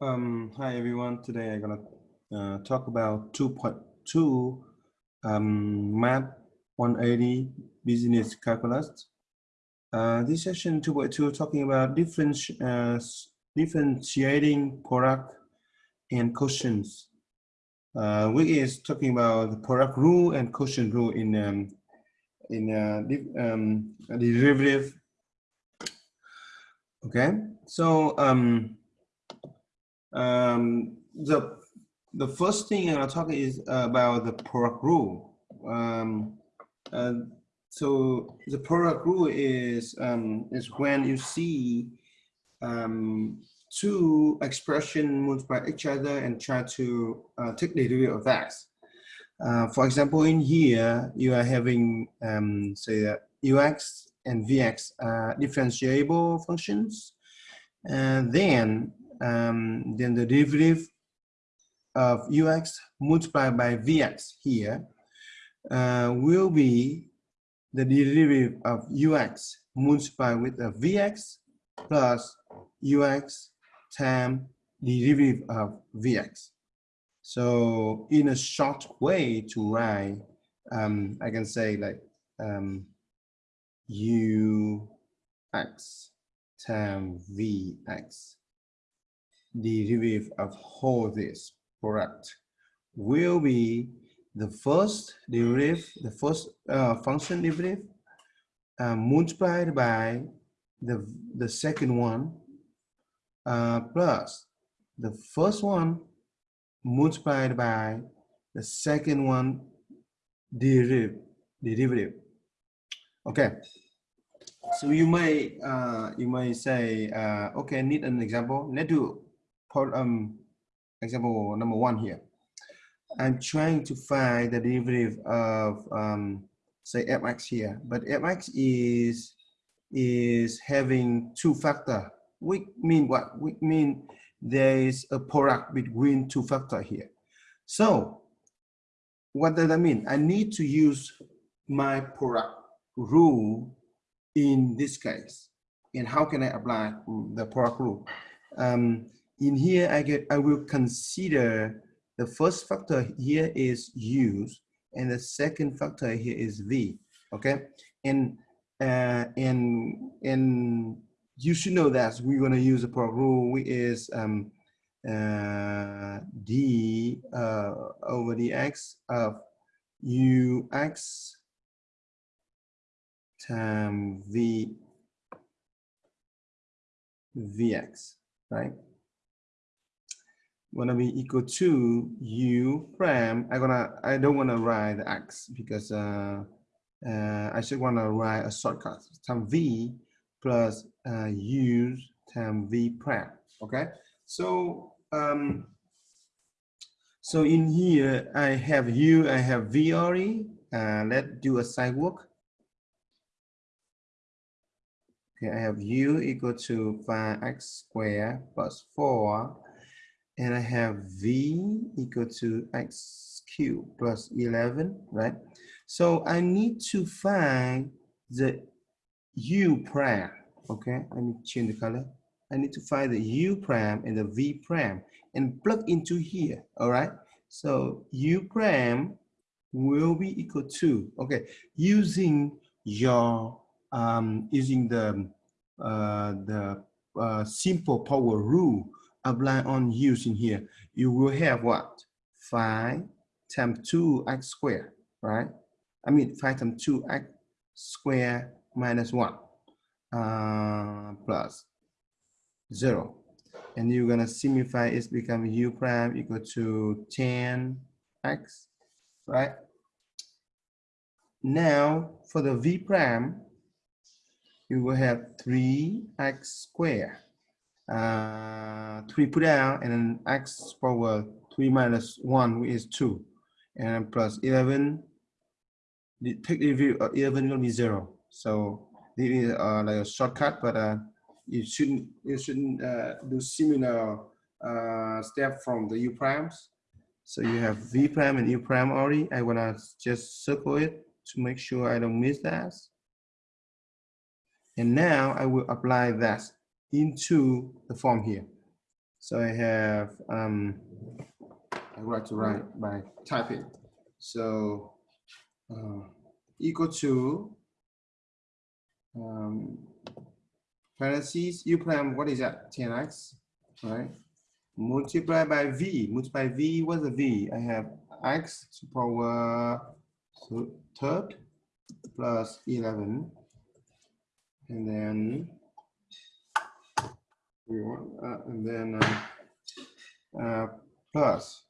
Um, hi everyone. Today I'm gonna uh, talk about 2.2 um, Math 180 Business Calculus. Uh, this session 2.2 talking about different uh, differentiating product and quotients. Uh, we is talking about the product rule and quotient rule in um, in uh, um, derivative. Okay, so um, um, the the first thing I'll talk is about the product rule. Um, uh, so the product rule is um, is when you see um, two expression multiply each other and try to uh, take the derivative of that. Uh, for example, in here you are having um, say ux and vx are differentiable functions, and then um, then the derivative of ux multiplied by vx here uh, will be the derivative of ux multiplied with a vx plus ux times derivative of vx. So in a short way to write, um, I can say like um, ux times vx derivative of whole this product will be the first derivative, the first uh, function derivative uh, multiplied by the, the second one uh, plus the first one multiplied by the second one derivative. derivative. Okay, so you may uh, you may say, uh, okay, need an example. Let's do um, example number one here. I'm trying to find the derivative of um, say fx here, but fx is is having two factor. We mean what? We mean there is a product between two factor here. So what does that mean? I need to use my product rule in this case. And how can I apply the product rule? Um, in here, I get I will consider the first factor here is use, and the second factor here is v. Okay, and uh, and and you should know that we're going to use a product rule which is um, uh, d uh, over dx of ux times v vx, right? Gonna be equal to u prime. I gonna I don't wanna write the x because uh, uh, I should wanna write a shortcut time v plus uh, u time v prime. Okay, so um, so in here I have u, I have v already. Uh, let's do a side work. Okay, I have u equal to 5x squared plus 4 and I have v equal to x cubed plus 11, right? So I need to find the u prime, okay? I need to change the color. I need to find the u prime and the v prime and plug into here, all right? So u prime will be equal to, okay, using your, um, using the, uh, the uh, simple power rule, apply on use in here, you will have what? 5 times 2x squared, right? I mean 5 times 2x squared minus 1 uh, plus 0. And you're going to simplify it become u prime equal to 10x, right? Now, for the v prime, you will have 3x squared uh, 3 put down and then x power 3 minus 1 is 2 and plus 11 the take the view of 11 will be 0 so this is uh, like a shortcut but uh, you shouldn't you shouldn't uh, do similar uh, step from the u primes. So you have v prime and u prime already I want to just circle it to make sure I don't miss that. And now I will apply that into the form here. So I have, um, I would like to write by typing. So uh, equal to um, parentheses, u prime, what is that? 10x, right? Multiply by v, multiply v, what's the v? I have x to power third plus 11. And then we want, uh, and then uh, uh, plus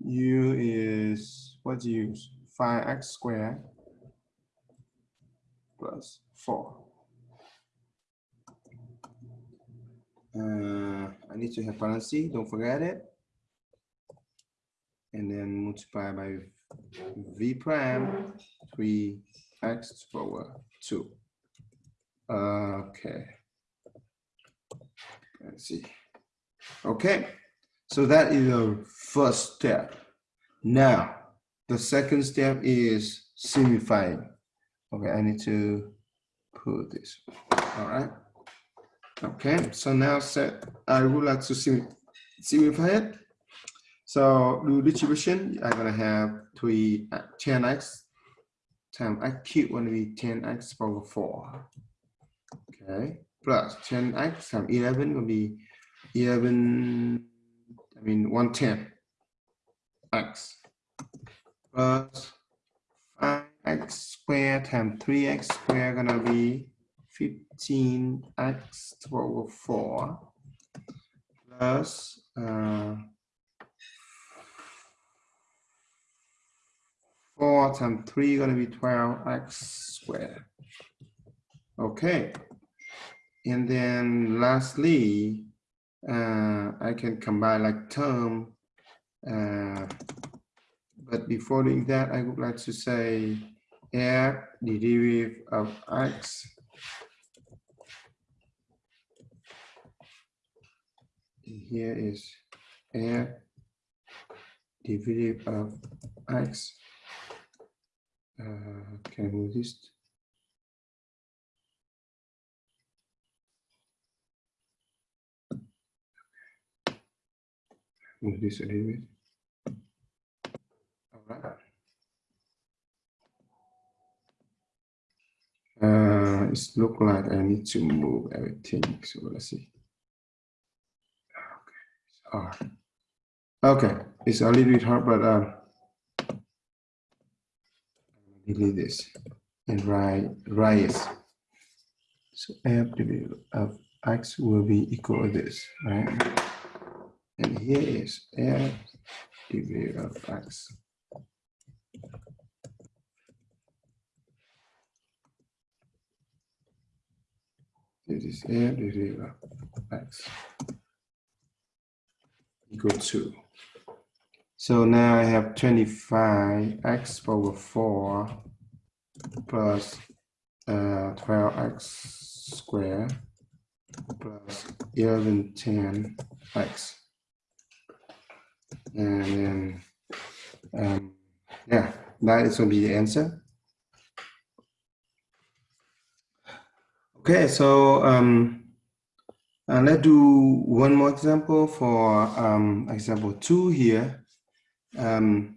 u is what you use? 5x squared plus 4 uh, I need to have parentheses don't forget it. And then multiply by v prime 3x power 2 okay let's see. Okay so that is the first step. Now the second step is simplifying. Okay i need to put this. All right. Okay so now set i would like to sim simplify it. So do distribution, I'm gonna have 3 uh, 10x times x cubed to be 10x power 4. Okay, plus 10x times 11 will be 11, I mean 110 x plus 5x squared times 3x squared gonna be 15x power 4 plus uh, 4 times 3 going to be 12x squared. Okay. And then lastly, uh, I can combine like term. Uh, but before doing that, I would like to say f the derivative of x here is f derivative of x uh, can I move this? Move this a little bit. All right. Uh, it look like I need to move everything. So let's see. Okay. Okay. It's a little bit hard, but uh, delete this and write rise. So f of x will be equal to this, right? And here is f derivative of x. This is f derivative of x equal to so now I have 25 x over 4 plus uh, 12x squared plus 1110 x. And then, um, yeah, that is going to be the answer. Okay, so um, uh, let's do one more example for um, example two here um,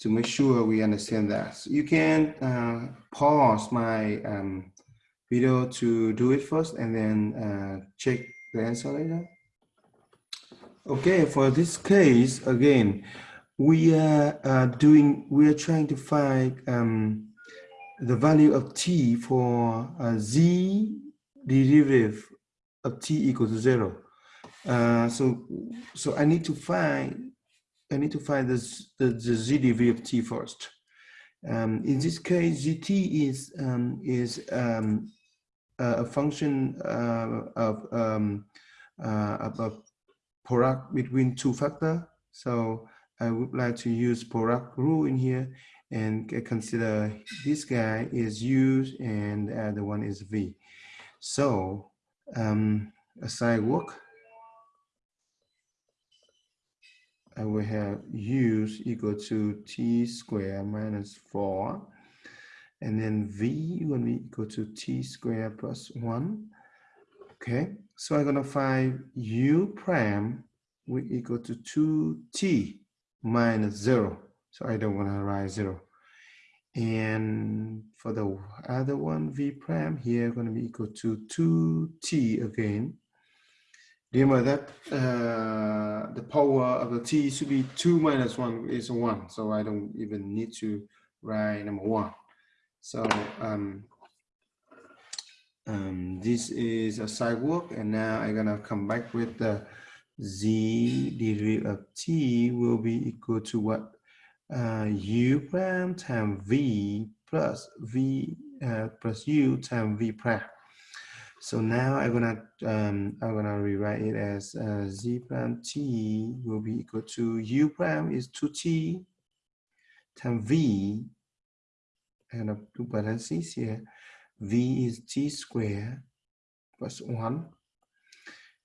to make sure we understand that. So you can uh, pause my um, video to do it first and then uh, check the answer later. Okay, for this case, again, we are uh, doing, we are trying to find um, the value of t for z derivative of t equals to zero. Uh, so, so I need to find I need to find this, the, the ZDV of t first. Um, in this case, GT is um, is um, a function uh, of, um, uh, of product between two factor. So I would like to use product rule in here and consider this guy is u and the other one is v. So um, aside work, I will have u equal to t squared minus 4. And then v will be equal to t squared plus 1. Okay, So I'm gonna find u prime will equal to 2t minus zero. So I don't wanna write zero. And for the other one, v prime here going to be equal to 2t again. Remember that uh, the power of the t should be 2 minus 1 is 1. So I don't even need to write number 1. So um, um, this is a sidewalk. And now I'm to come back with the z derivative of t will be equal to what uh, u prime times v plus v uh, plus u times v prime. So now I'm gonna um, I'm gonna rewrite it as uh, z prime t will be equal to u prime is 2t times v and up two parentheses here v is t squared plus 1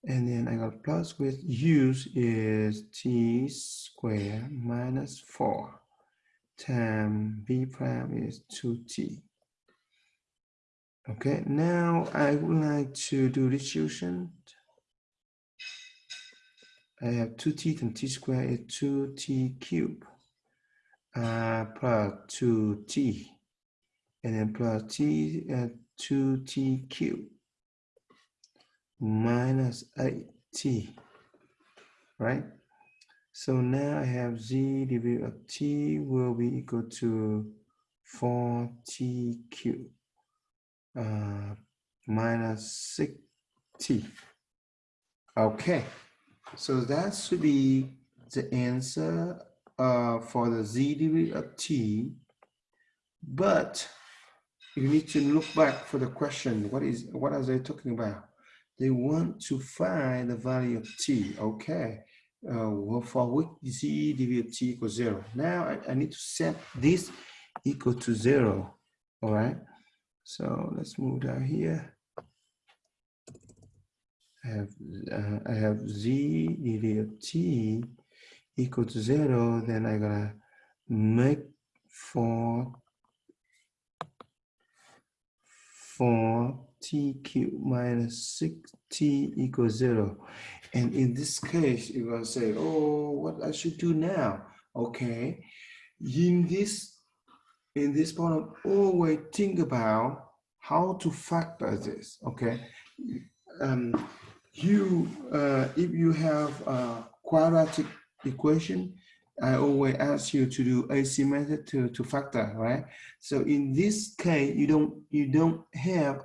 and then I got plus with use is t squared minus 4 times b prime is 2t. Okay, now I would like to do distribution. I have 2t and t squared is 2t cubed uh, plus 2t and then plus t at uh, 2t cubed minus 8t, right? So now I have z divided of t will be equal to 4t cubed uh, minus 6t. Okay, so that should be the answer uh, for the z derivative of t, but you need to look back for the question. What is what are they talking about? they want to find the value of t, okay? Uh, for which z of t equals zero. Now I, I need to set this equal to zero, all right? So let's move down here. I have, uh, I have z dv of t equal to zero, then I'm gonna make for for t cubed minus 6t equals 0. And in this case, you're to say, oh, what I should do now? Okay, in this, in this problem, always think about how to factor this, okay? Um, you, uh, if you have a quadratic equation, I always ask you to do AC method to, to factor, right? So in this case, you don't you don't have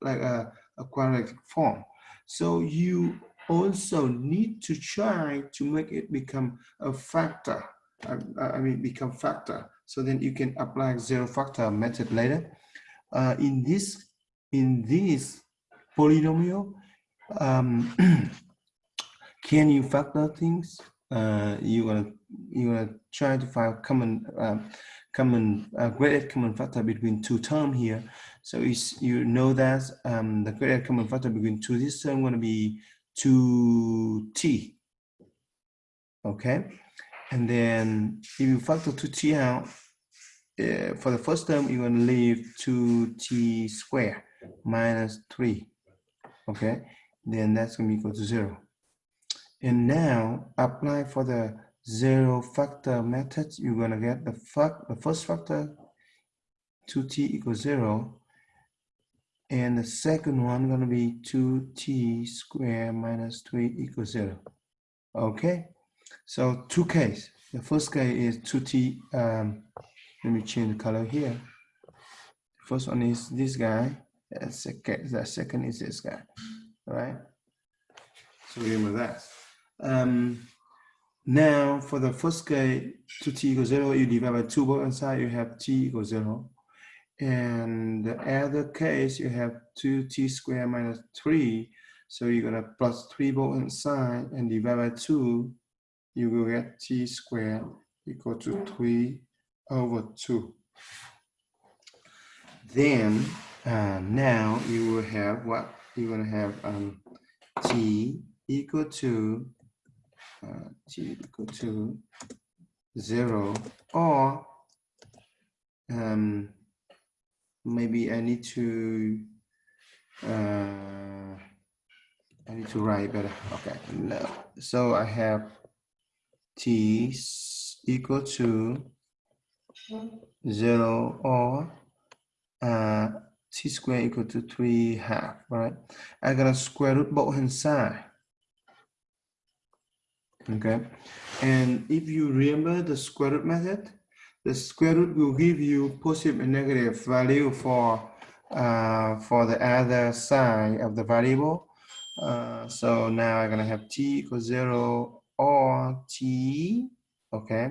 like a, a quadratic form. So you also need to try to make it become a factor. I, I mean, become factor. So then you can apply zero factor method later. Uh, in this in this polynomial, um, can you factor things? Uh, you're gonna you're gonna try to find common um, common uh, graded common factor between two terms here. So you know that um, the graded common factor between two this term going to be 2t. Okay. And then if you factor 2t out, uh, for the first term, you're going to leave 2t squared minus 3. Okay. Then that's going to be equal to 0. And now apply for the zero factor method, you're going to get the, fact, the first factor 2t equals 0 and the second one gonna be 2t squared minus 3 equals 0. Okay, so two case. The first case is 2t, um, let me change the color here. First one is this guy, the second, the second is this guy, right? So remember that. Um, now for the first case, 2t equals 0, you divide by 2 both inside, you have t equals 0. And the other case, you have 2t squared minus 3. So you're going to plus 3 both inside and divide by 2. You will get t squared equal to 3 over 2. Then uh, now you will have what? You're going to have um, t equal to t equal to 0 or um, maybe I need to uh, I need to write better. Okay, no. So I have t equal to zero or uh, t squared equal to three half, right? I'm gonna square root both hand side. Okay, and if you remember the square root method, the square root will give you positive and negative value for uh, for the other side of the variable. Uh, so now I'm gonna have t equals zero or t, okay?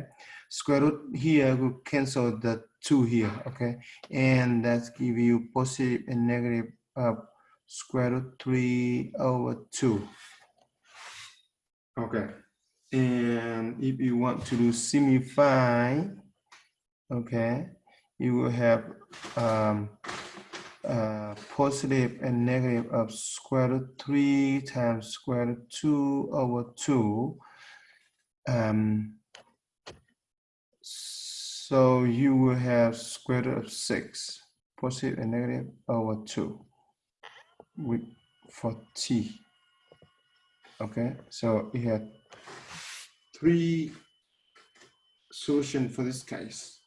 Square root here will cancel the two here, okay? And that's give you positive and negative of square root three over two. Okay, and if you want to do simplify, okay, you will have um, uh, positive and negative of square root 3 times square root 2 over 2. Um, so you will have square root of 6, positive and negative over 2 with, for t. Okay, so you have three solution for this case,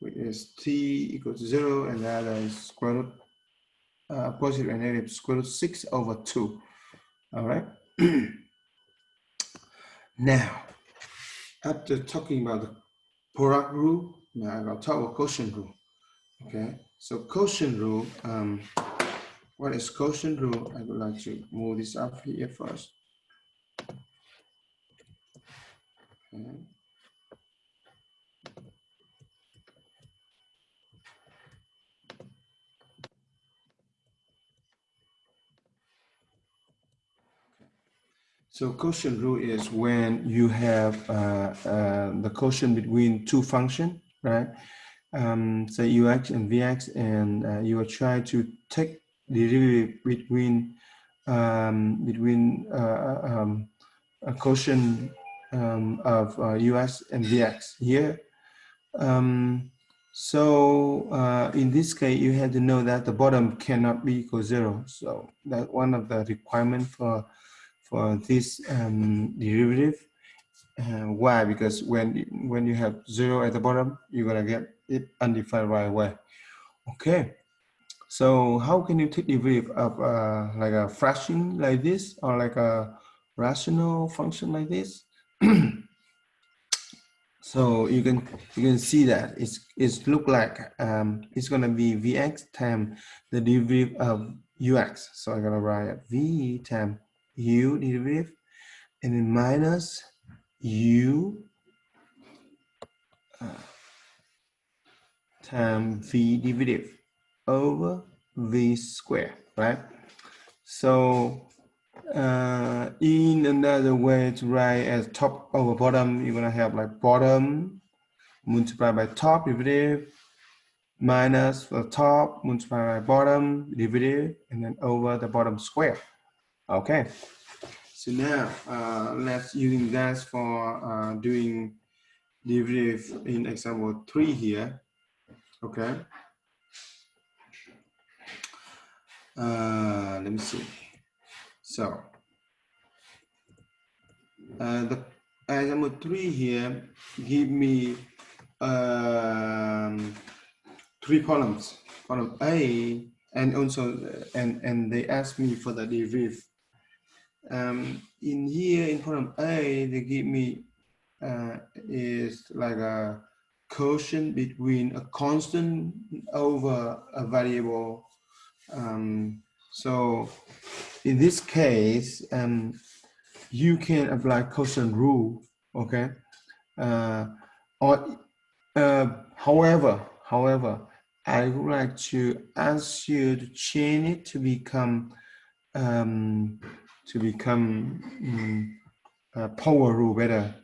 which is t equals 0 and the other is square root uh, positive and negative square root 6 over 2. All right. now, after talking about the product rule, now to talk about quotient rule. Okay. So quotient rule, um, what is quotient rule? I would like to move this up here first. Okay. So quotient rule is when you have uh, uh, the quotient between two functions, right? Um, say ux and vx, and uh, you are trying to take the derivative between um, between uh, um, a quotient um, of uh, and vx here. Um, so uh, in this case, you have to know that the bottom cannot be equal zero. So that one of the requirement for for this um, derivative. Uh, why? Because when when you have zero at the bottom, you're gonna get it undefined right away. Okay. So how can you take derivative of uh, like a fraction like this or like a rational function like this? so you can you can see that it's it's look like um, it's gonna be vx times the derivative of ux. So I'm gonna write v times u derivative and then minus u uh, times v derivative over v square, right? So uh, in another way to write as top over bottom, you're gonna have like bottom multiplied by top derivative minus the top multiplied by bottom derivative and then over the bottom square. Okay, so now uh, let's using that for uh, doing derivative in example three here. Okay. Uh, let me see. So uh, the example three here give me um, three columns. Column A and also and and they ask me for the derivative um, in here in column A, they give me uh, is like a quotient between a constant over a variable. Um, so in this case, um, you can apply quotient rule, okay? Uh, or uh, however, however, I would like to ask you to change it to become um, to become um, uh, power rule better.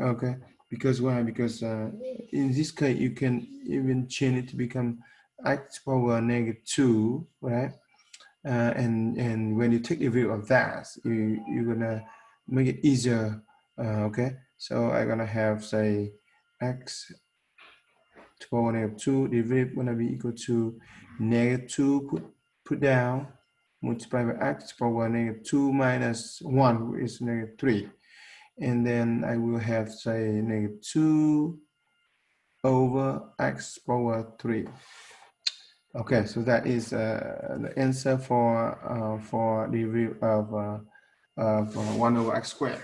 Okay, because why? Because uh, in this case, you can even change it to become x power negative two, right? Uh, and and when you take the view of that, you you're gonna make it easier. Uh, okay, so I'm gonna have say x to power negative two derivative gonna be equal to negative two put put down multiplied by x to power negative 2 minus 1 is negative 3. And then I will have, say, negative 2 over x power 3. Okay, so that is uh, the answer for uh, for the derivative of, uh, of uh, 1 over x squared.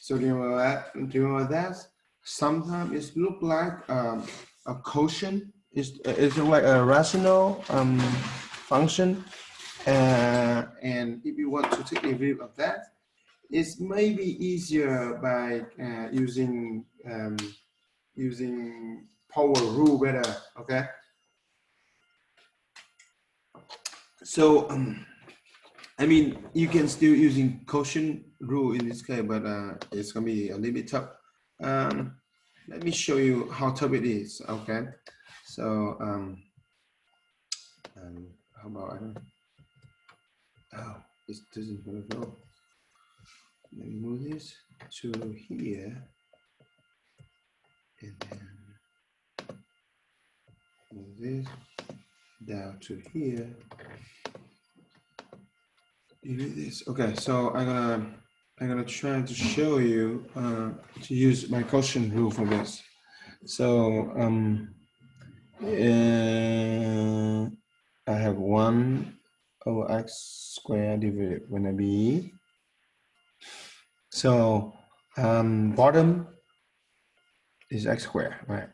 So do you remember that? Do you remember that? Sometimes it look like um, a quotient. It's, it's like a rational um, function. Uh, and if you want to take a derivative of that, it's maybe easier by uh, using um, using power rule better. Okay. So, um, I mean, you can still using quotient rule in this case, but uh, it's gonna be a little bit tough. Um, let me show you how tough it is. Okay, so um, um how about I don't. Oh, it doesn't want to go. Let me move this to here, and then move this down to here. Do this. Okay, so I'm gonna I'm gonna try to show you uh, to use my quotient rule for this. So um, uh, I have one over x squared divided by b. So um, bottom is x squared, right?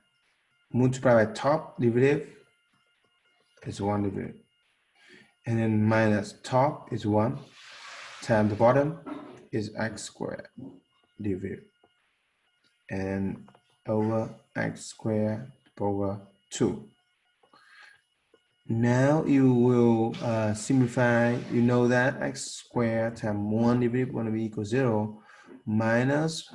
Multiply by top derivative is one derivative. And then minus top is one times the bottom is x squared derivative. And over x squared over 2. Now you will uh, simplify, you know that x squared times 1 divided to be equal 0 minus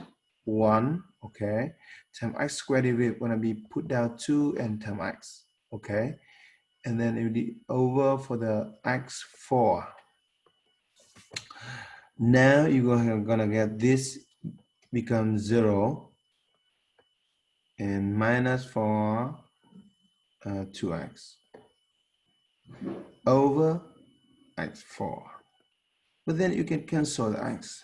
1, okay, times x squared going to be put down 2 and times x, okay and then it will be over for the x4. Now you're gonna get this becomes zero and minus 4 uh, 2x over x4. But then you can cancel the x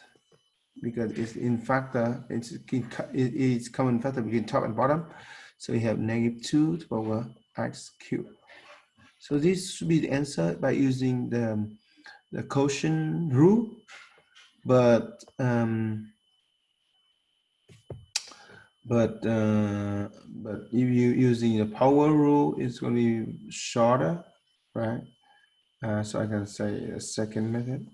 because it's in factor, it's, it's common factor between top and bottom. So we have negative 2 to the power x cubed. So this should be the answer by using the, the quotient rule, but um, but uh, but if you using the power rule, it's going to be shorter, right? Uh, so I can say a second method.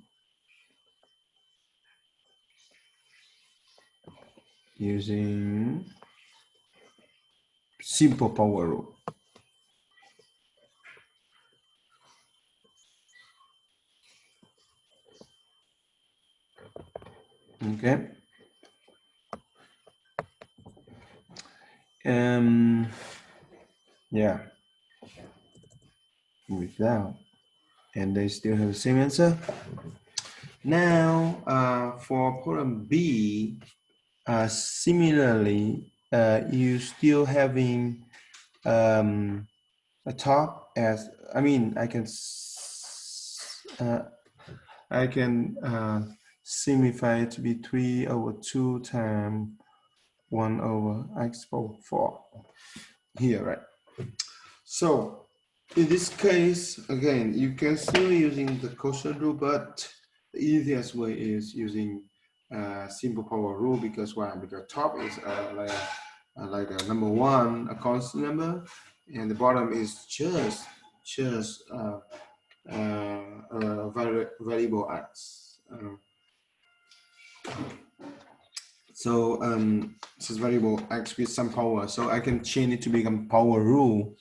Using simple power rule. Okay. Um, yeah. Without. And they still have the same answer. Now, uh, for problem B, uh, similarly, uh, you still having um, a top as, I mean, I can, uh, I can it to be 3 over 2 times 1 over x power 4 here, right? So in this case, again, you can still using the quotient rule, but the easiest way is using uh, simple power rule because why? Because top is uh, like, uh, like a number one, a constant number, and the bottom is just just uh, uh, a variable x. Uh, so um, this is variable x with some power. So I can change it to become power rule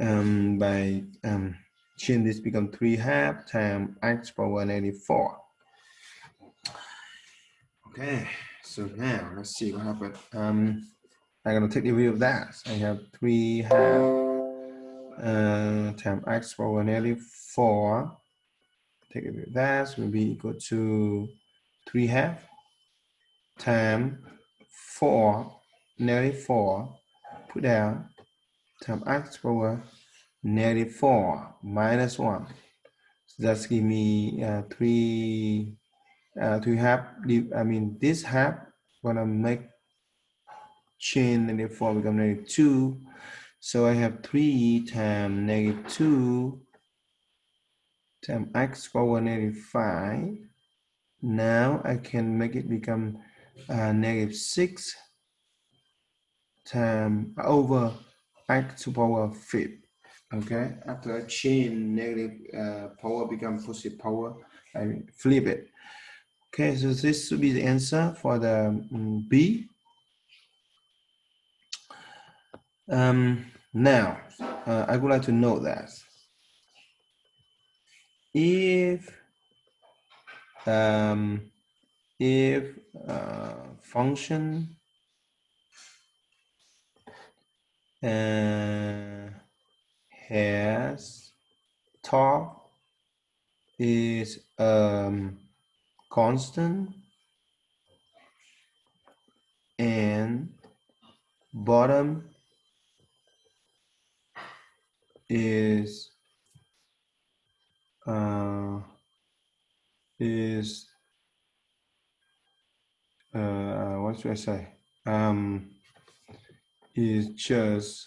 um, by um, change this become 3 half times x power 4. Okay, so now let's see what happened. Um, I'm going to take the view of that. I have 3 half uh, times x power 4. Take a view of that will be equal to 3 half times 4, negative 4, put down, times x power negative 4 minus 1. So that's give me uh, three, uh, to have, I mean, this half, gonna make chain and therefore become negative two. So I have three times negative two times x power negative five. Now I can make it become uh, negative six times over x to power 5. okay? After I change negative uh, power become positive power I flip it. Okay so this should be the answer for the um, B. Um, now uh, I would like to know that. If um, if uh, function uh, has top is um, constant and bottom is uh, is uh, what should I say um, is just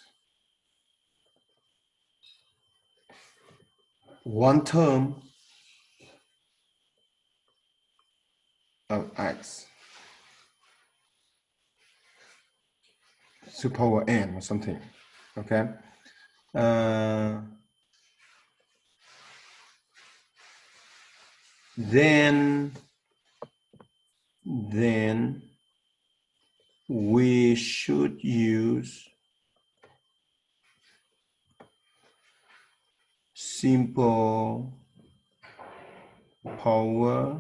one term of x to power n or something, okay? Uh, then, then we should use simple power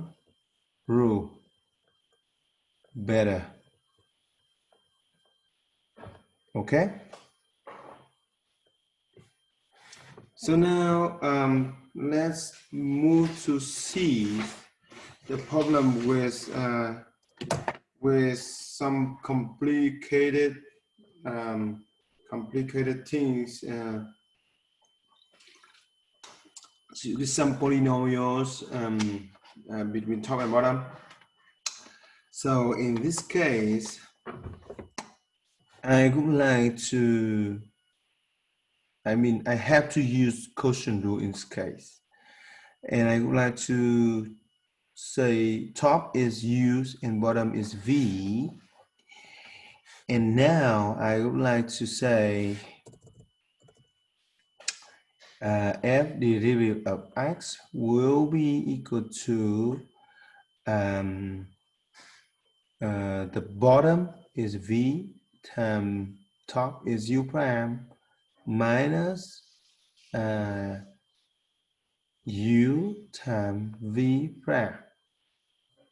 rule better. Okay? So now um, let's move to see the problem with uh, with some complicated um, complicated things uh, with some polynomials um, uh, between top and bottom. So in this case, I would like to, I mean, I have to use quotient rule in this case. And I would like to say top is used and bottom is V. And now I would like to say uh, f derivative of x will be equal to um, uh, the bottom is v times top is u prime minus uh, u times v prime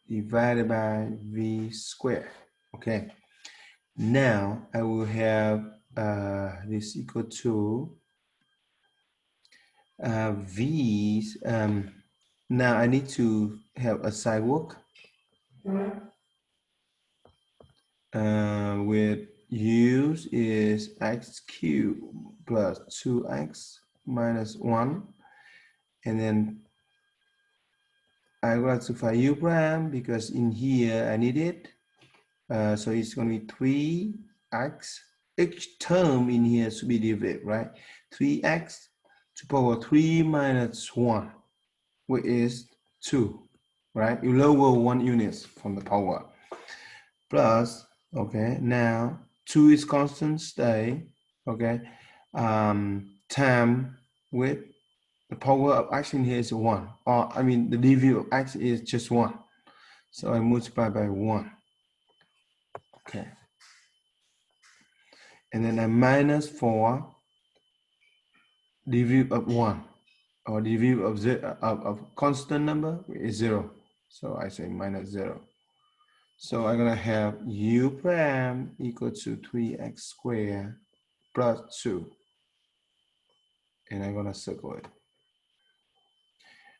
divided by v squared. Okay. Now I will have uh, this equal to uh, V's, um, now I need to have a sidewalk uh, with U's is x cubed plus 2x minus 1. And then I got to find U prime because in here I need it. Uh, so it's going to be 3x. Each term in here should be divided, right? 3x to power 3 minus 1, which is 2, right? You lower one units from the power. Plus, okay, now 2 is constant, stay, okay? Um, time with the power of action here is 1. Or, I mean, the dv of x is just 1. So I multiply by 1. Okay. And then I minus 4 dv of 1 or dv of, zero, of, of constant number is 0. So I say minus 0. So I'm to have u prime equal to 3x squared plus 2. And I'm going to circle it.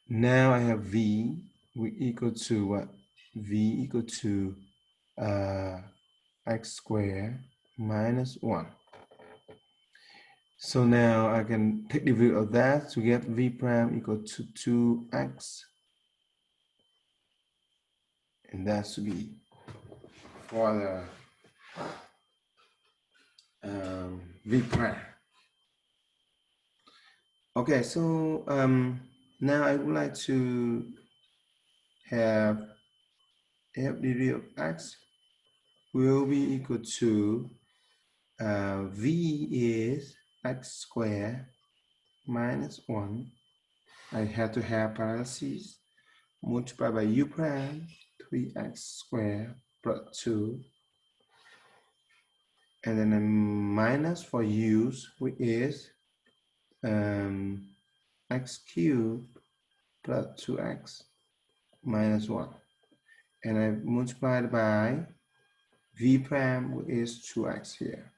Now I have v we equal to what? v equal to uh, x squared minus 1. So now I can take the derivative of that to get v prime equal to 2x. And that should be for the um, v prime. Okay, so um, now I would like to have f derivative of x will be equal to uh, v is x squared minus 1. I have to have parentheses multiplied by u prime 3x squared plus 2 and then a minus for u's which is um, x cubed plus 2x minus 1 and I multiplied by v prime is 2x here.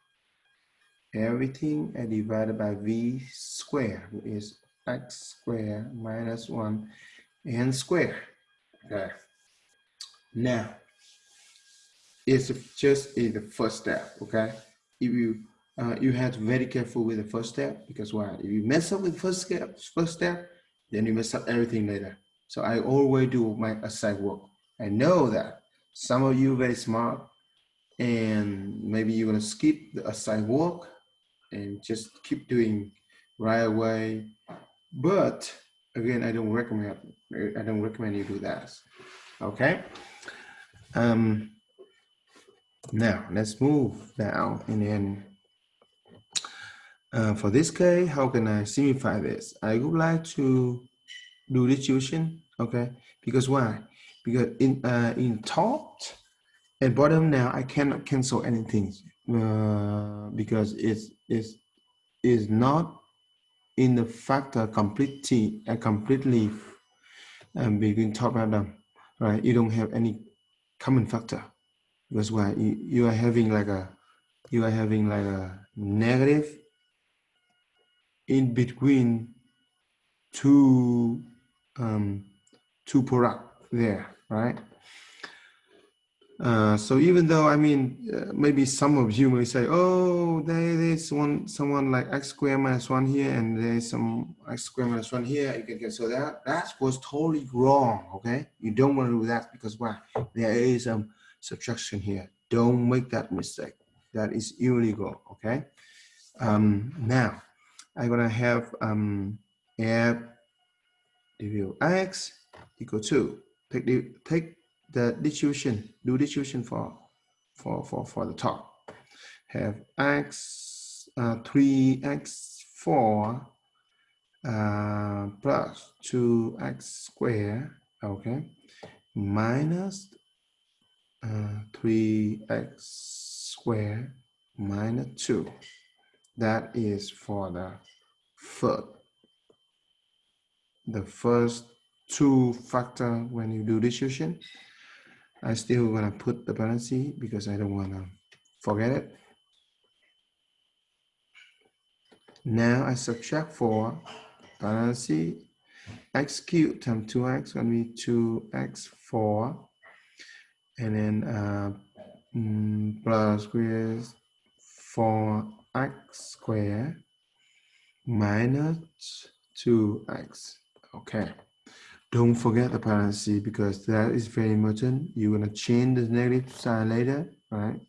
Everything I divided by v squared is x squared minus 1 and square. Okay. Now it's just in the first step okay? If you uh, you have to be very careful with the first step because why? If you mess up with first step first step then you mess up everything later. So i always do my assigned work. I know that some of you very smart and maybe you're to skip the assigned work and just keep doing right away. But again i don't recommend i don't recommend you do that. Okay? Um now let's move now and then uh, for this case, how can I simplify this? I would like to do distribution, okay? Because why? Because in uh, in top and bottom now, I cannot cancel anything uh, because it's, it's, it's not in the factor completely, uh, completely um, between top and bottom, right? You don't have any common factor. That's why you, you are having like a, you are having like a negative in between two um, two product there, right? Uh, so even though I mean uh, maybe some of you may say, oh, there is one someone like x squared minus one here, and there's some x squared minus one here. You can get so that that was totally wrong. Okay, you don't want to do that because why? There is some subtraction here. Don't make that mistake. That is illegal. Okay. Um, now I'm gonna have um, f derivative x equal to take the take the distribution, do distribution for for for for the top. Have x uh, three x four uh, plus two x square, okay, minus uh, three x square minus two. That is for the third. The first two factor when you do distribution. I still gonna put the parentheses because I don't wanna forget it. Now I subtract 4 parentheses x cubed times 2x gonna be 2x4 and then uh, mm, plus with 4 x squared minus 2x. Okay. Don't forget the parentheses because that is very important. You're going to change the negative sign later, right?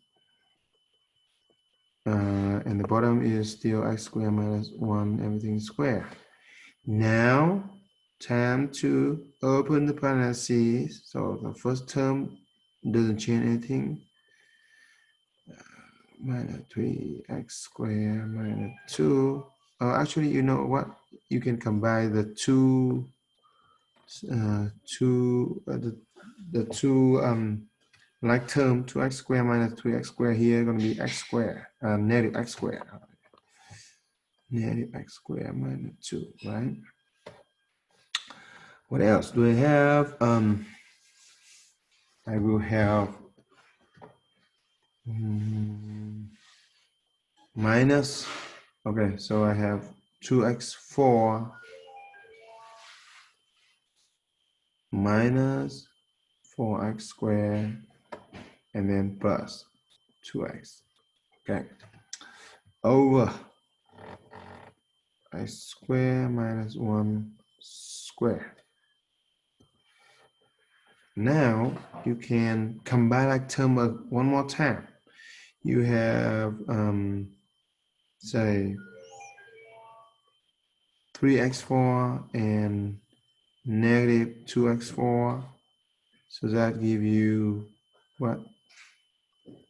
Uh, and the bottom is still x squared minus 1, everything squared. Now, time to open the parentheses. So the first term doesn't change anything minus 3x squared minus 2. Uh, actually, you know what? You can combine the two, uh, two, uh, the, the two um, like term 2x squared minus 3x squared here going to be x squared, uh, negative x squared. Negative x squared minus 2, right? What else do I have? Um, I will have Mm, minus, okay, so I have 2x4 minus 4x squared and then plus 2x, okay, over x square minus 1 square. Now you can combine that term one more time. You have, um, say, 3x4 and negative 2x4. So that give you what?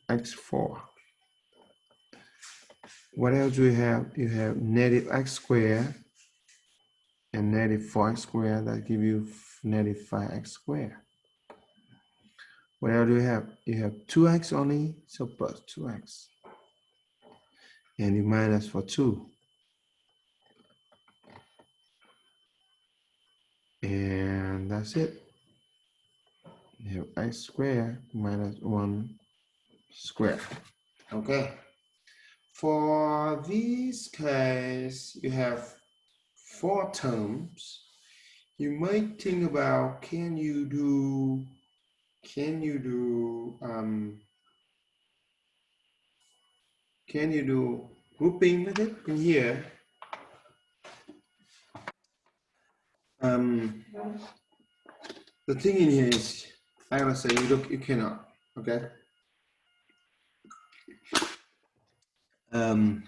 x4. What else do you have? You have negative x squared and negative 4x squared. That give you negative 5x squared. What else do you have? You have 2x only, so plus 2x. And you minus for 2. And that's it. You have x squared minus 1 square. Okay. For this case, you have four terms. You might think about, can you do, can you do, um, can you do grouping method in here? Um, the thing in here is, I gotta say, you look, you cannot, okay? Um,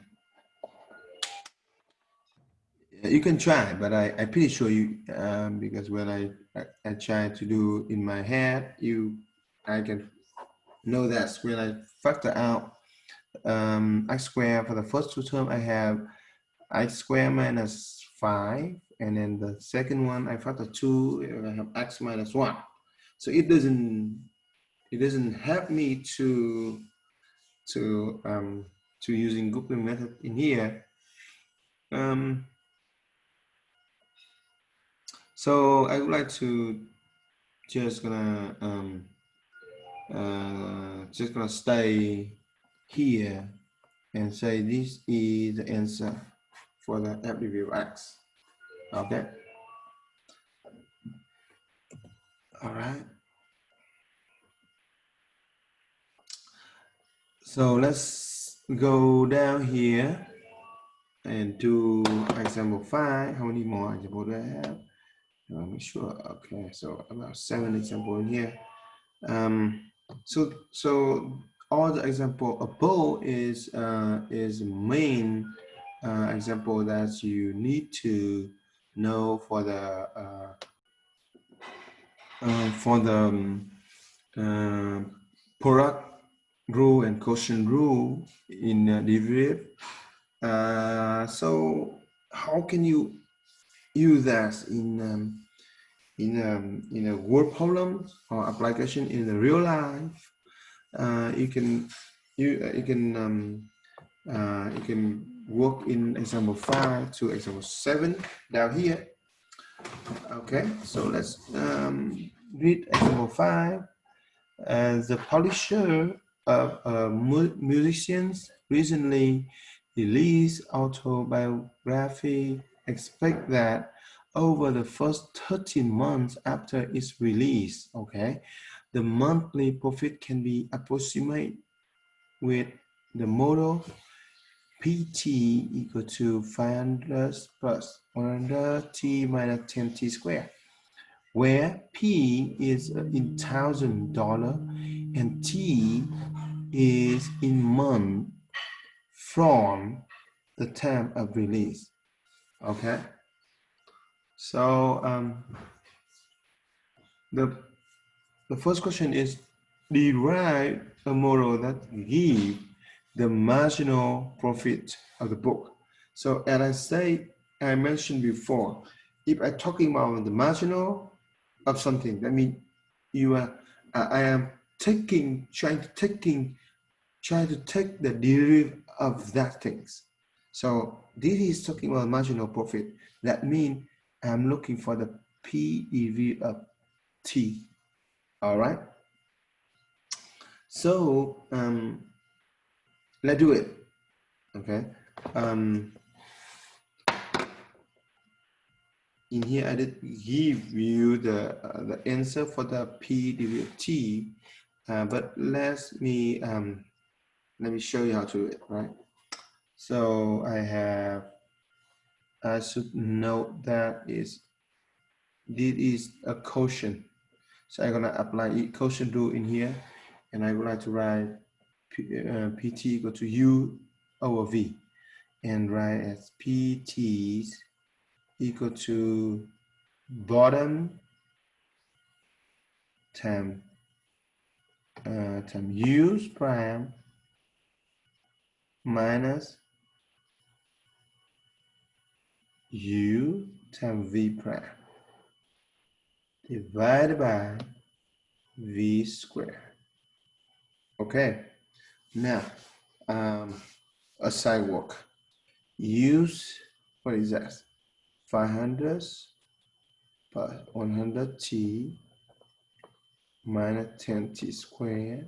you can try, but I, I'm pretty sure you, um, because when I, I, I try to do in my head, you, I can know that when I factor out um, x squared for the first two terms, I have x squared minus 5, and then the second one, I factor 2, I have x minus 1. So it doesn't, it doesn't help me to, to um, to using grouping method in here. Um, so I would like to just gonna um, uh, just gonna stay here and say this is the answer for the FDV X. Okay. All right. So let's go down here and do example five. How many more examples do I have? Me sure. Okay, so about seven example in here. Um, so so all the example above is uh, is main uh, example that you need to know for the uh, uh, for the um, uh, product rule and quotient rule in uh, derivative. So how can you use that in um, in um, in a word problem or application in the real life? Uh, you can you uh, you can um, uh, you can work in example five to example seven down here. Okay, so let's um, read example five. As the publisher of uh, musicians recently released autobiography expect that over the first 13 months after its release, okay, the monthly profit can be approximate with the model PT equal to 500 plus 100 T minus 10 T squared, where P is in thousand dollar and T is in month from the time of release. Okay. So um, the the first question is derive a model that give the marginal profit of the book. So as I say, I mentioned before, if I'm talking about the marginal of something, that means you are I am taking, trying to taking, trying to take the derivative of that things. So this is talking about marginal profit. That means I'm looking for the PEV of T. All right. So um, let's do it. Okay. Um, in here, I did give you the uh, the answer for the P derivative T uh, but let me um, let me show you how to do it, right? So I have I should note that is this is a quotient. So I'm gonna apply quotient rule in here, and I would like to write P, uh, pt equal to u over v, and write as pt equal to bottom time uh, time u prime minus u times v prime divided by v squared. Okay, now um, a sidewalk. Use, what is that? 500 plus 100t minus 10t squared.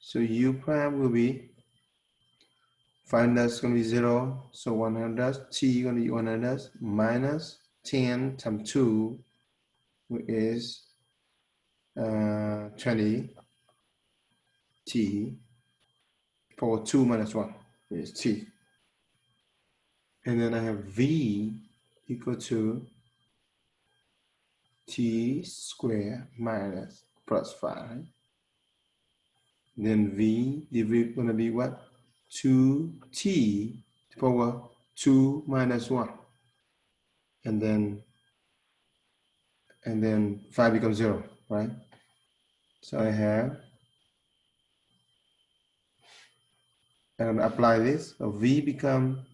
So u prime will be 500 is going to be 0. So 100, t going to be 100 minus 10 times 2 which is uh, 20 t for 2 minus 1 is t. And then I have v equal to t squared minus plus 5. Then v, v going to be what? 2t to power 2 minus 1. And then and then 5 becomes 0, right? So I have, and apply this, so v become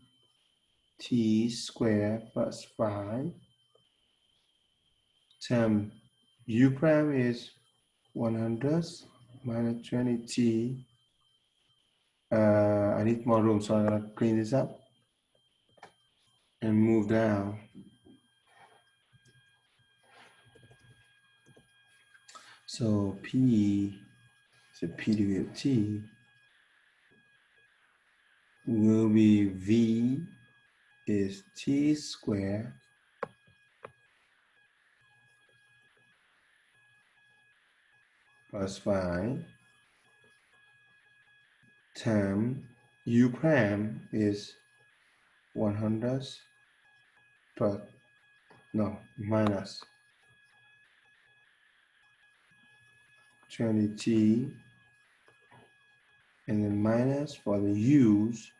t squared plus 5 term u prime is 100 minus 20t uh, I need more room, so I'm gonna clean this up and move down. So P, so P of T will be V is T squared plus 5 term u prime is 100 but no minus. 20t and then minus for the u's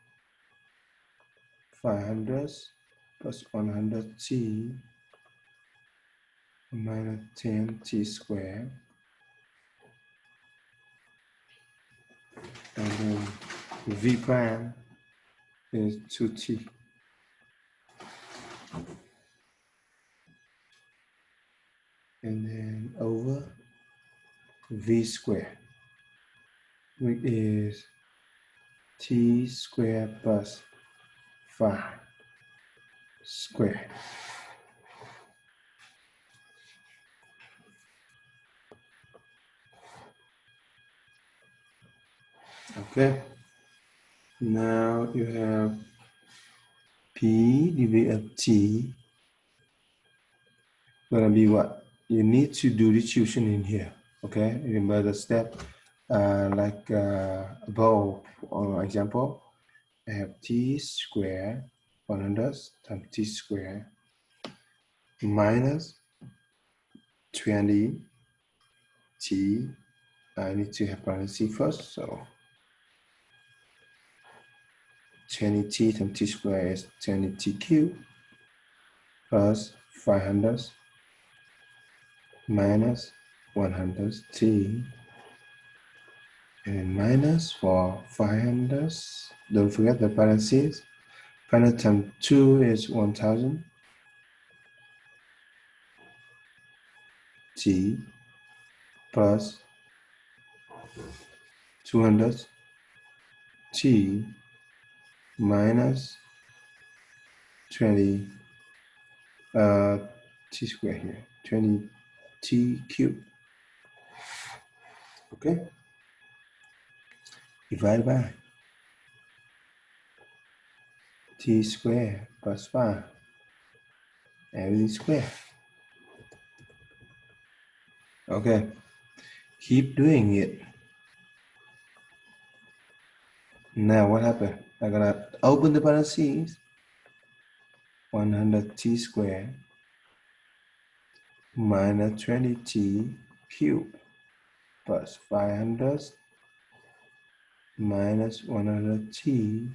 500 plus 100t minus 10t squared and then v prime is 2t. And then over v square, which is t square plus 5 squared. Okay. Now you have P divided T gonna be what? You need to do the tuition in here. Okay, remember the step uh, like uh, above on example. I have T square 100 times T square minus 20 T. I need to have parentheses first, so 20t times t squared is 20t cubed plus 500 minus 100t and minus for 500 don't forget the parentheses. 500 times 2 is 1000 t plus 200 t minus 20 uh, t squared here, 20 t cubed. Okay? Divide by t squared plus 5. Everything square. Okay. Keep doing it. Now what happened? I'm gonna open the parentheses 100t squared minus 20t cubed plus 500 minus 100t.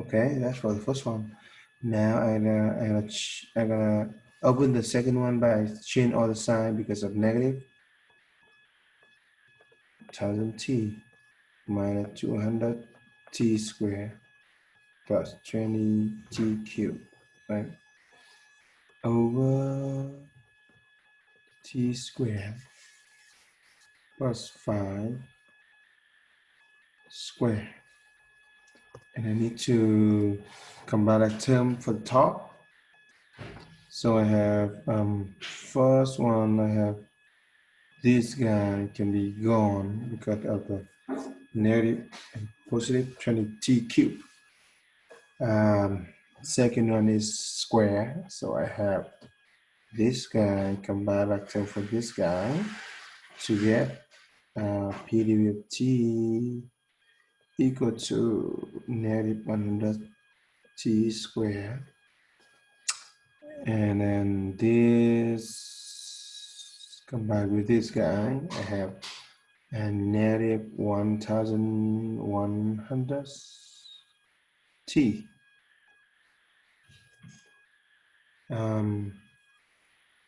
Okay, that's for the first one. Now I'm gonna, I'm gonna, I'm gonna open the second one by change all the sign because of negative. 1000t minus 200t squared plus 20t cubed, right? Over t squared plus 5 square. And I need to combine a term for the top. So I have um, first one, I have this guy can be gone because of the negative and positive 20t cube. Um, second one is square. So I have this guy combine a for this guy to get uh, PDB of t equal to negative 100 t squared. And then this combined with this guy, I have a negative 1100 t. Um,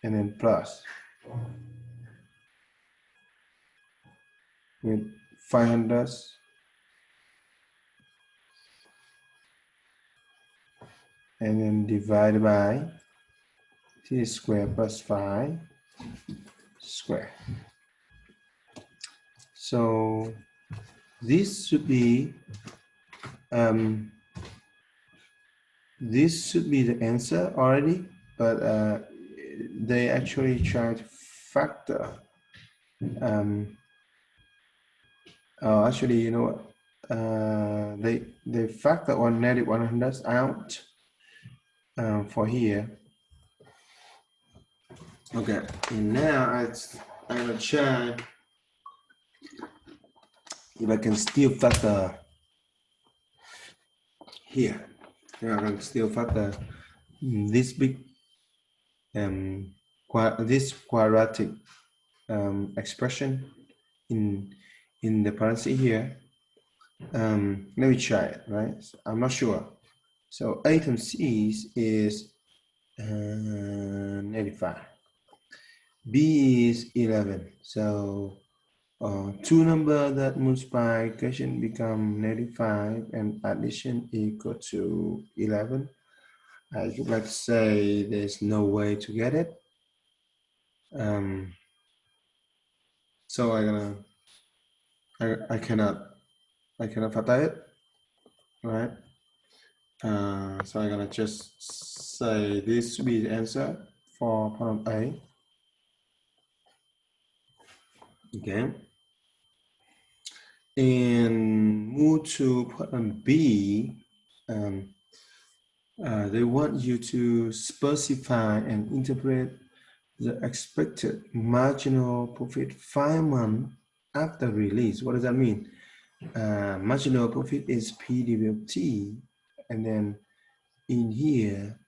and then plus with 500 and then divide by t square plus 5 square. So this should be um, this should be the answer already, but uh, they actually try to factor um, Oh, actually, you know what? Uh, they they factor one negative 100 out um, for here. Okay, and now I, I'm gonna try if I can still factor here. I can still factor this big um this quadratic um, expression in in the parenthesis here, um, let me try it, right? So I'm not sure. So A times C is uh, 95. B is 11. So uh, two number that multiplication become 95 and addition equal to 11. I would like to say there's no way to get it. Um, so I'm gonna I, I cannot I cannot factor it right uh, so I'm gonna just say this should be the answer for problem A okay move to problem B um, uh, they want you to specify and interpret the expected marginal profit five months after release. What does that mean? Uh, marginal profit is PDB of T, and then in here,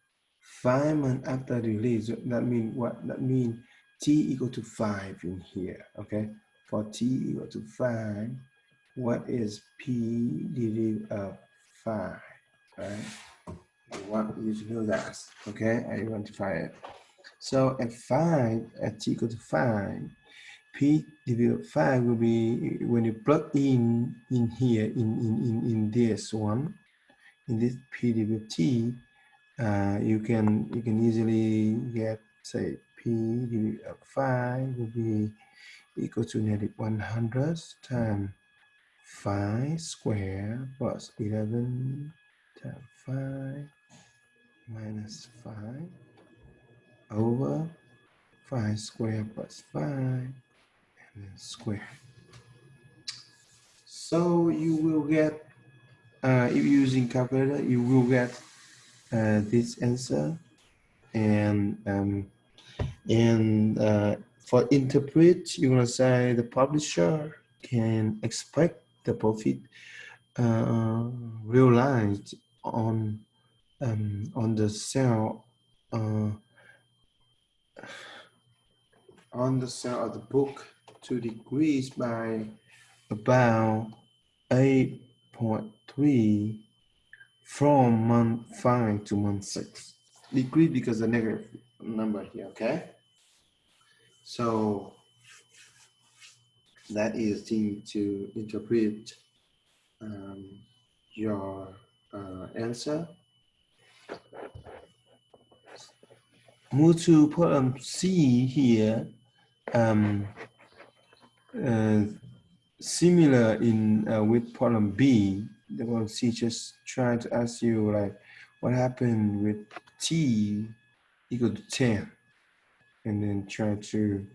five months after release, that mean what? That mean T equal to five in here, okay? For T equal to five, what is PDB of five, right? You want you to know that, okay? Identify it. So at five, at T equal to five, P divided 5 will be when you plug in in here in in in, in this one in this P divided T uh, you can you can easily get say P divided 5 will be equal to negative 100 times 5 square plus 11 times 5 minus 5 over 5 square plus 5 and square. So you will get, uh, if using calculator, you will get uh, this answer. And um, and uh, for interpret, you're gonna say the publisher can expect the profit uh, realized on um, on the sale uh, on the sale of the book to decrease by about 8.3 from month 5 to month 6. Decrease because the negative number here, okay? So that is to interpret um, your uh, answer. Move to problem C here. Um, uh, similar in uh, with problem B, the problem C just trying to ask you like what happened with T equal to 10 and then try to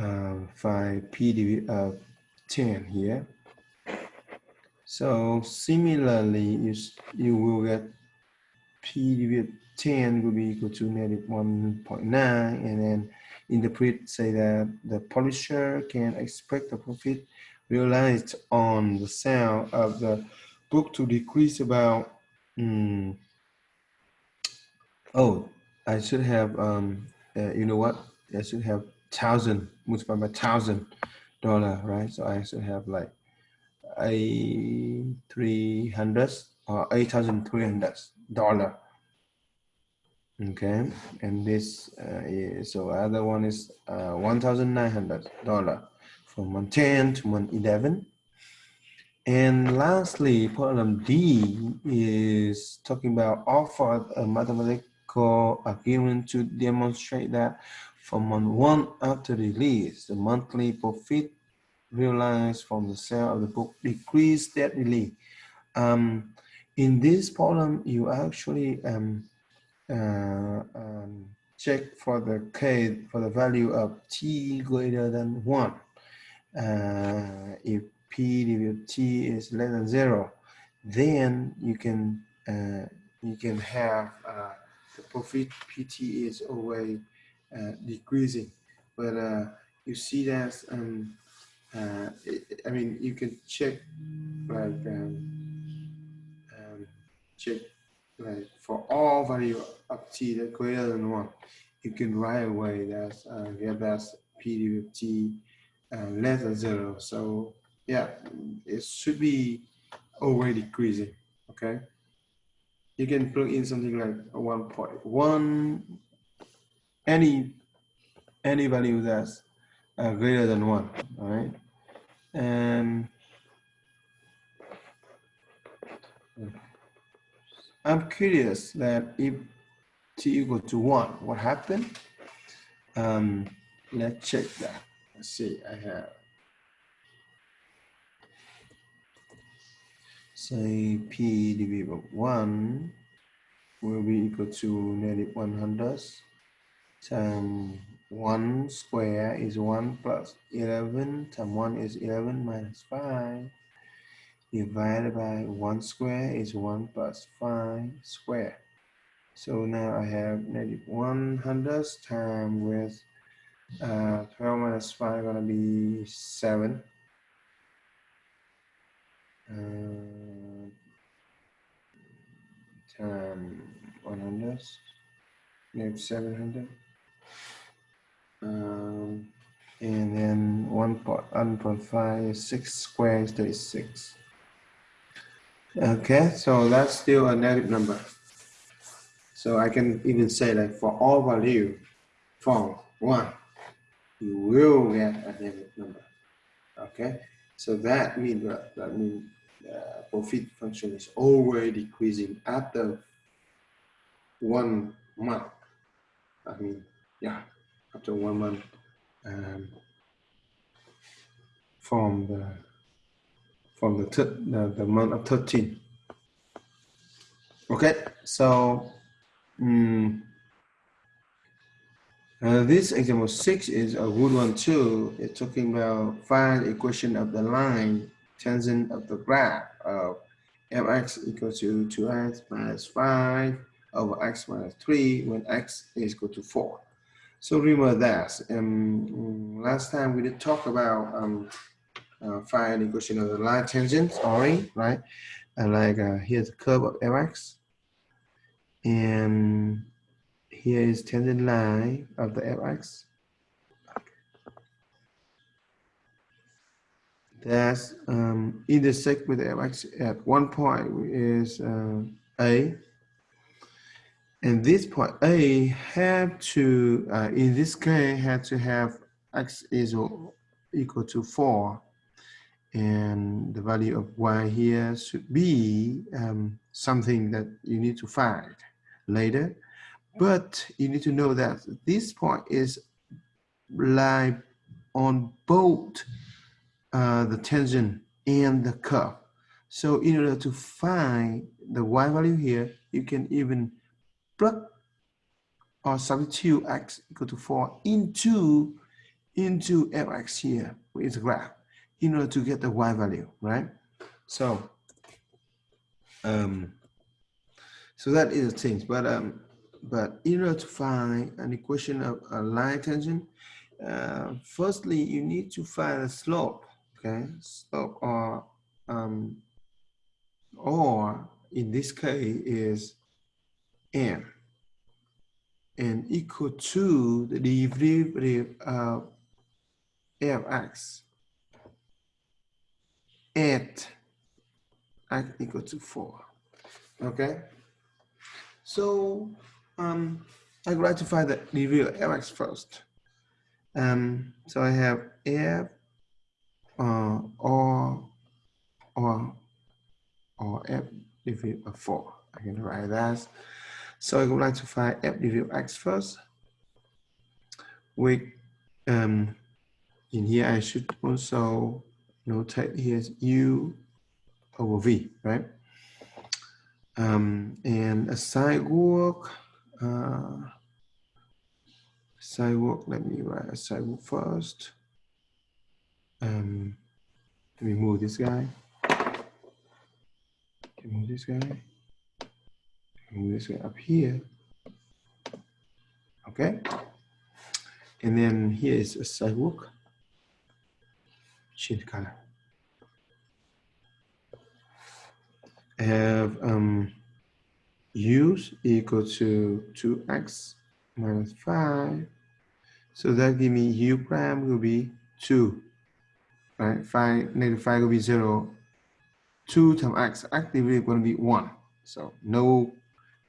uh, find P of 10 here. So similarly, you, you will get P 10 will be equal to negative 1.9 and then interpret say that the publisher can expect the profit realized on the sale of the book to decrease about um, oh I should have um, uh, you know what I should have thousand multiplied by thousand dollar right? So I should have like a three hundred or eight thousand three hundred dollar. Okay and this uh, is, so other one is uh, one thousand nine hundred dollar from month 10 to month 11 and lastly problem D is talking about offer a mathematical argument to demonstrate that from month one after release, the monthly profit realized from the sale of the book decreased steadily. Um, in this problem, you actually um, uh, um, check for the k for the value of t greater than one. Uh, if p divided t is less than zero, then you can uh, you can have uh, the profit pt is always decreasing. But uh, you see that, um, uh, it, I mean, you can check like um, um, check like for all value up t that greater than one, you can write away that uh, get that p with t uh, less than zero. So yeah, it should be already decreasing. Okay, you can plug in something like a 1.1 any any value that's uh, greater than one, all right? And I'm curious that if t equal to one, what happened? Um, let's check that. Let's see, I have. Say p divided by one will be equal to negative 100 so 1 square is 1 plus 11 Time 1 is 11 minus 5 divided by 1 square is 1 plus 5 square. So now I have negative 100 times with uh, 12 minus 5 gonna be 7. Uh, time 100, negative 700 um, and then 1.5 is 6 squared is 36. Okay, so that's still a negative number. So I can even say that for all value from 1, you will get a negative number. Okay, so that means that, that means the profit function is always decreasing after one month. I mean, yeah after one month um, from the from the, the, the month of 13 okay so um, uh, this example six is a good one too. It's talking about find equation of the line tangent of the graph of mx equals to 2x minus 5 over x minus 3 when x is equal to 4. So remember that. Um, last time we did talk about um, uh, find equation of the line tangent, already, right? And like uh, here's the curve of Fx, And here is tangent line of the fx. That's um, intersect with fx at one point is uh, a. And this point A have to, uh, in this case, had to have x is equal to 4 and the value of y here should be um, something that you need to find later. But you need to know that this point is lie on both uh, the tangent and the curve. So in order to find the y value here you can even plug or substitute x equal to 4 into into fx here with the graph in order to get the y value, right? So, um, so that is the thing. But um, but in order to find an equation of a line tangent, uh, firstly you need to find a slope. Okay, slope or um, or in this case is m and equal to the derivative of fx at x equal to 4. Okay? So um, I gratify the real fx first. Um, so I have f uh, or or or f divided by 4. I can write that. So I would like to find f divided x first. With um, in here I should also notate here is U over V, right? Um, and a sidewalk, uh, sidewalk, let me write a sidewalk first. Um, let me move this guy. Can move this guy. This guy up here. Okay. And then here is a sidewalk change color. have um, use equal to 2x minus 5. So that give me u prime will be 2. Right? 5, negative 5 will be 0. 2 times x, actively going to be 1. So no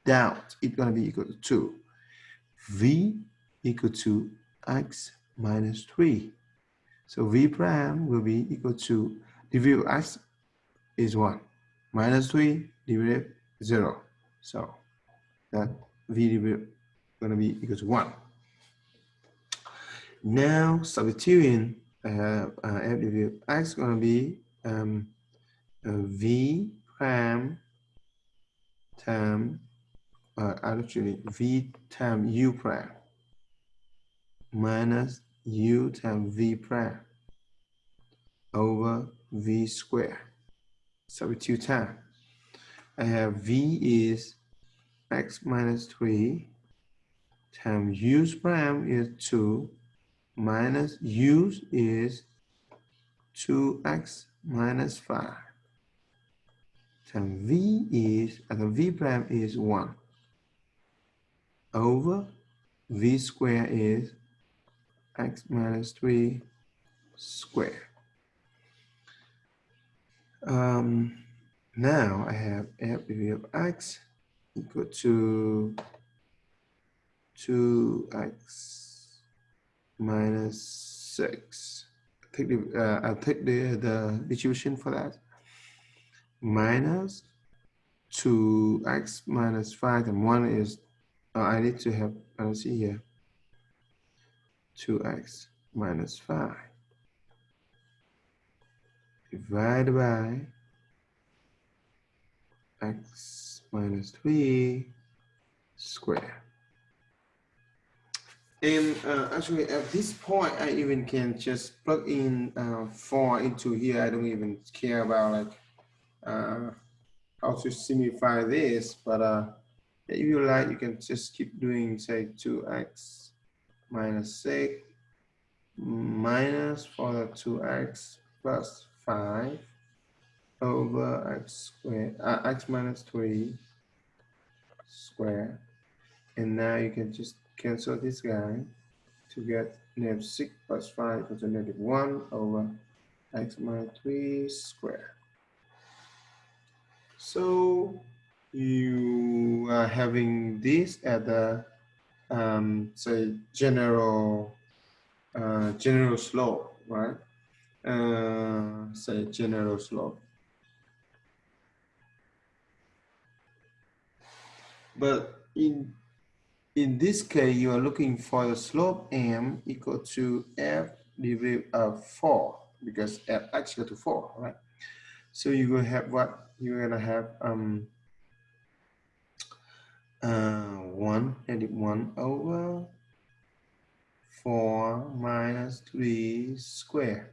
doubt it's going to be equal to 2. v equal to x minus 3. So v prime will be equal to derivative of x is 1 minus 3 derivative 0. So that v derivative going to be equal to 1. Now substituting uh, uh, f derivative x going to be um, uh, v prime term uh, actually v times u prime minus u times v prime over v square. Substitute time. I have v is x minus 3 times u prime is 2 minus u is 2x minus 5 times v is, uh, v prime is 1 over v square is x minus 3 square. Um, now I have f of x equal to 2x minus 6. Take the, uh, I'll take the, the distribution for that. Minus 2x minus 5 and 1 is, uh, I need to have, let's see here, 2x minus 5 divided by x minus 3 square. And uh, actually at this point, I even can just plug in uh, 4 into here. I don't even care about like uh, how to simplify this, but uh, if you like, you can just keep doing say 2x minus 6 minus for the 2x plus 5 over x squared, uh, x minus 3 square. And now you can just cancel this guy to get negative 6 plus 5 equals negative 1 over x minus 3 square. So you are having this at the um, say general uh, general slope, right? Uh, say general slope. But in in this case, you are looking for the slope m equal to f derivative of 4 because f x equal to 4, right? So you will have what? You're gonna have um uh, 1 negative 1 over 4 minus 3 square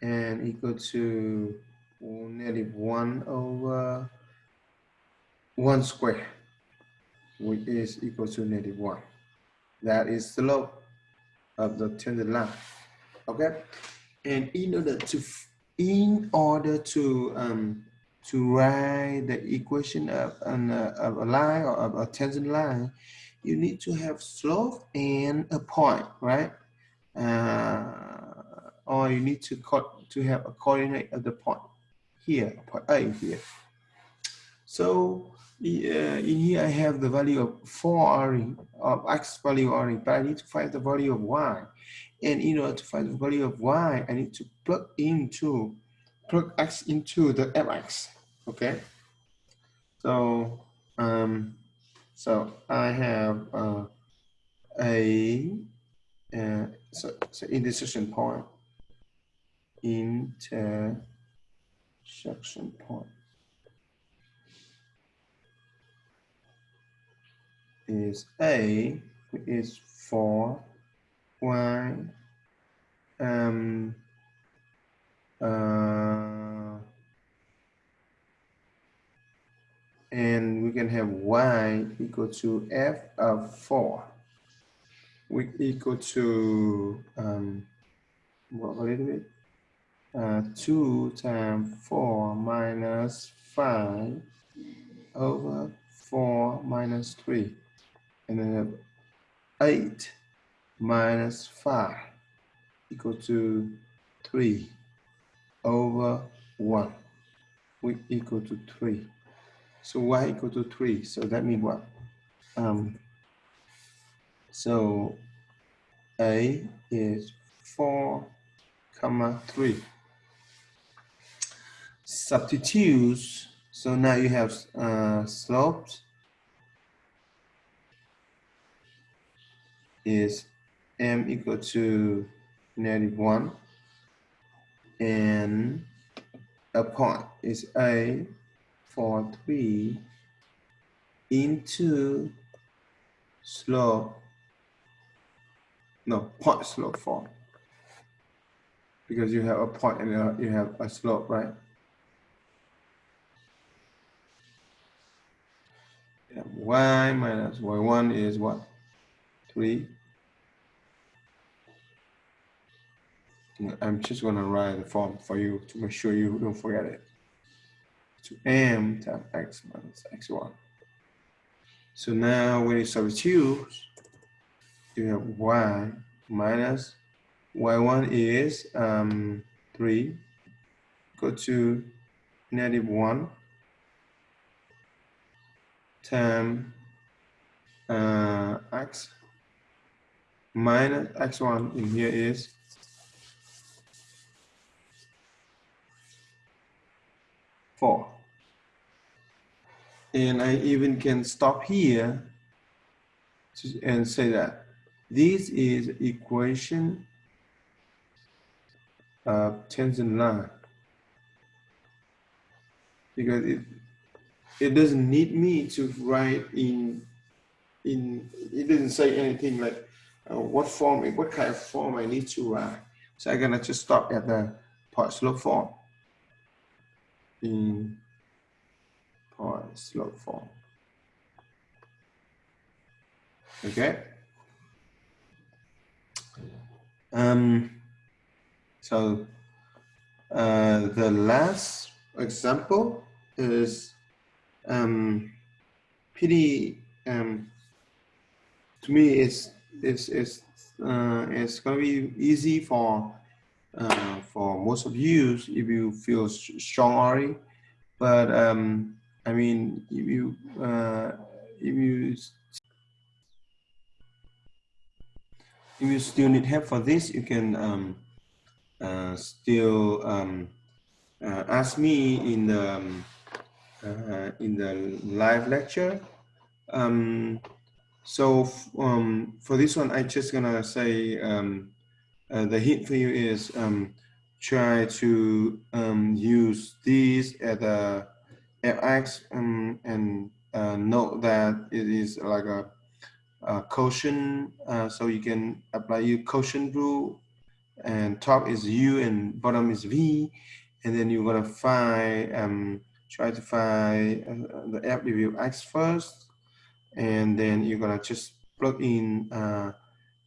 and equal to negative 1 over 1 square which is equal to negative 1. That is the slope of the tangent line. Okay, and in order to in order to um, to write the equation of, an, uh, of a line or of a tangent line, you need to have slope and a point, right? Uh, or you need to to have a coordinate of the point here, point A here. So uh, in here I have the value of 4 r of x value r, but I need to find the value of y. And in order to find the value of y, I need to plug into plug x into the fx okay. So um so i have uh, a uh, so, so intersection point intersection point is a is for y um uh and we can have y equal to f of 4 we equal to um what a little bit uh, 2 times 4 minus 5 over 4 minus 3 and then have 8 minus 5 equal to 3 over 1 we equal to 3 so y equal to 3. So that means what? Um, so a is 4 comma 3. Substitutes. So now you have uh, slopes is m equal to negative 1 and a point is a for 3 into slope, no, point slope form. Because you have a point and you have a slope, right? y minus y1 is what? 3. I'm just going to write the form for you to make sure you don't forget it to m times x minus x1. So now when you substitute, you have y minus y1 is um, 3, go to negative 1 times uh, x minus x1 in here is four. And I even can stop here to, and say that this is equation of tangent line because it it doesn't need me to write in in it doesn't say anything like uh, what form what kind of form I need to write. So I'm gonna just stop at the part slope form in point slope form. Okay. Um, so uh, the last example is um, pretty um, to me it's it's it's uh, it's gonna be easy for uh, for most of you if you feel strong already but um, I mean if you uh, if you if you still need help for this you can um, uh, still um, uh, ask me in the um, uh, in the live lecture. Um, so um, for this one, I just gonna say um, uh, the hint for you is um, try to um, use these at the fx um, and uh, note that it is like a, a quotient, uh, so you can apply your quotient rule, and top is u and bottom is v, and then you're gonna find um, try to find uh, the FW X first, and then you're gonna just plug in uh,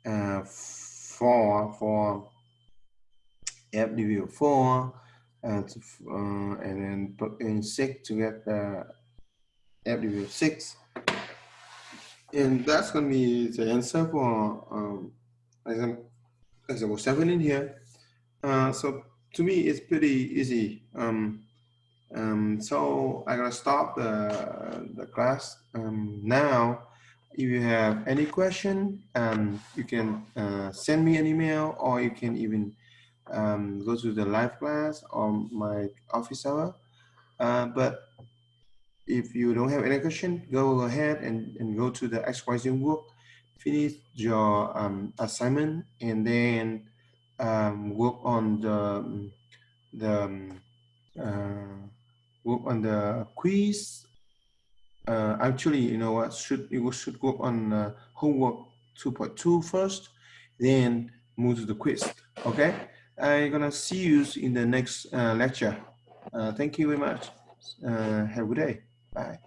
uh, four for FW four, and uh, and then in six to get the six, and that's gonna be the answer for um, example example seven in here. Uh, so to me, it's pretty easy. Um, um, so I'm gonna stop the, the class um, now. If you have any question, um, you can uh, send me an email or you can even um, go to the live class or my office hour. Uh, but if you don't have any question, go ahead and, and go to the XYZ work, finish your um, assignment and then um, work on the, the uh, work on the quiz. Uh, actually, you know what, should you should work on uh, homework 2.2 first, then move to the quiz, okay? I'm gonna see you in the next uh, lecture. Uh, thank you very much. Uh, have a good day. Bye.